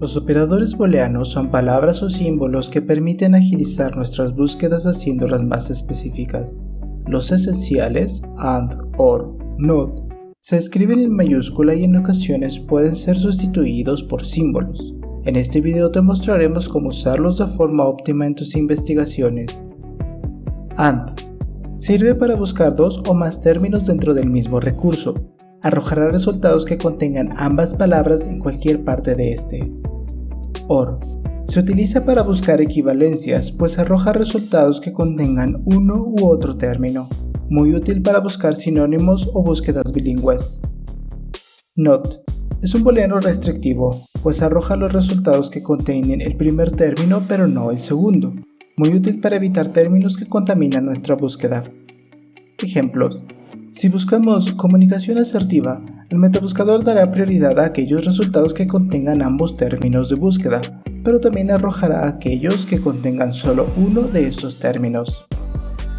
Los operadores booleanos son palabras o símbolos que permiten agilizar nuestras búsquedas haciéndolas más específicas. Los esenciales, AND, OR, NOT, se escriben en mayúscula y en ocasiones pueden ser sustituidos por símbolos. En este video te mostraremos cómo usarlos de forma óptima en tus investigaciones. AND Sirve para buscar dos o más términos dentro del mismo recurso. Arrojará resultados que contengan ambas palabras en cualquier parte de este. OR. Se utiliza para buscar equivalencias, pues arroja resultados que contengan uno u otro término, muy útil para buscar sinónimos o búsquedas bilingües. NOT. Es un booleano restrictivo, pues arroja los resultados que contienen el primer término pero no el segundo, muy útil para evitar términos que contaminan nuestra búsqueda. Ejemplos. Si buscamos comunicación asertiva, el metabuscador dará prioridad a aquellos resultados que contengan ambos términos de búsqueda, pero también arrojará aquellos que contengan solo uno de estos términos.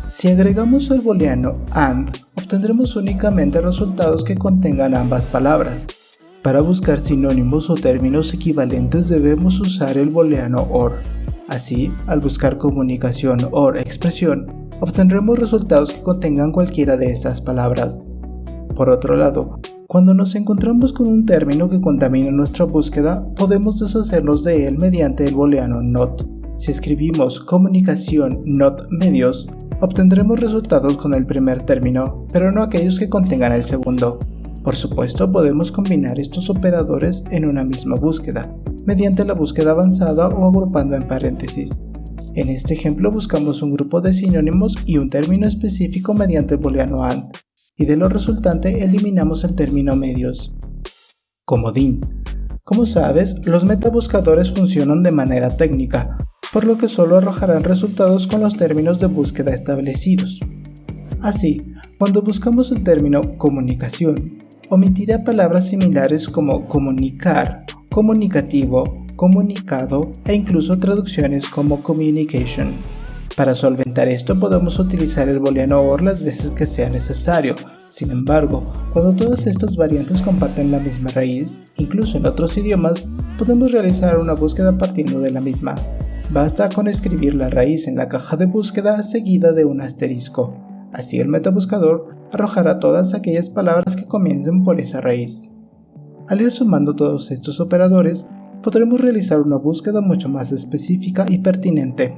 Si agregamos el booleano AND, obtendremos únicamente resultados que contengan ambas palabras. Para buscar sinónimos o términos equivalentes debemos usar el booleano OR. Así, al buscar comunicación OR expresión, obtendremos resultados que contengan cualquiera de estas palabras. Por otro lado, cuando nos encontramos con un término que contamina nuestra búsqueda, podemos deshacernos de él mediante el booleano NOT. Si escribimos comunicación NOT medios, obtendremos resultados con el primer término, pero no aquellos que contengan el segundo. Por supuesto, podemos combinar estos operadores en una misma búsqueda, mediante la búsqueda avanzada o agrupando en paréntesis. En este ejemplo buscamos un grupo de sinónimos y un término específico mediante el booleano AND, y de lo resultante eliminamos el término medios. Comodín. Como sabes, los metabuscadores funcionan de manera técnica, por lo que solo arrojarán resultados con los términos de búsqueda establecidos. Así, cuando buscamos el término comunicación, omitirá palabras similares como comunicar, comunicativo, comunicado e incluso traducciones como communication. Para solventar esto podemos utilizar el booleano OR las veces que sea necesario. Sin embargo, cuando todas estas variantes comparten la misma raíz, incluso en otros idiomas, podemos realizar una búsqueda partiendo de la misma. Basta con escribir la raíz en la caja de búsqueda seguida de un asterisco. Así el metabuscador arrojará todas aquellas palabras que comiencen por esa raíz. Al ir sumando todos estos operadores, podremos realizar una búsqueda mucho más específica y pertinente.